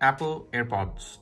Apple AirPods.